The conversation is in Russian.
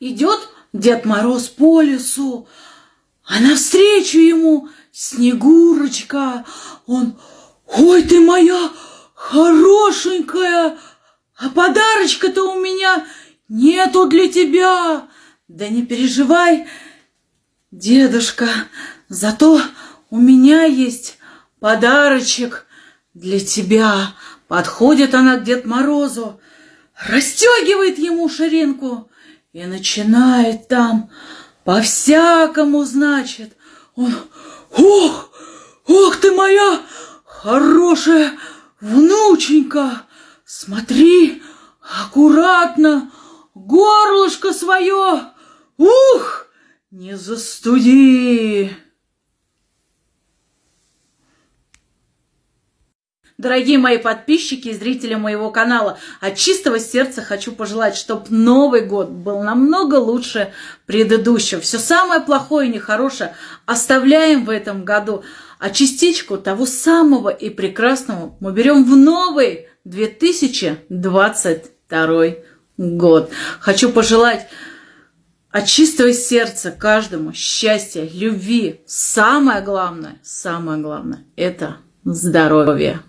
идет Дед Мороз по лесу, а навстречу ему Снегурочка. Он, ой ты моя хорошенькая, а подарочка-то у меня нету для тебя. Да не переживай, дедушка, зато у меня есть подарочек для тебя. Подходит она к Дед Морозу, расстегивает ему ширинку и начинает там по-всякому, значит. Он, ох, ох ты моя хорошая внученька, смотри, аккуратно, горлышко свое, ух, не застуди. Дорогие мои подписчики и зрители моего канала, от чистого сердца хочу пожелать, чтобы Новый год был намного лучше предыдущего. Все самое плохое и нехорошее оставляем в этом году, а частичку того самого и прекрасного мы берем в новый 2022 год. Хочу пожелать от чистого сердца каждому счастья, любви. Самое главное, самое главное – это здоровье.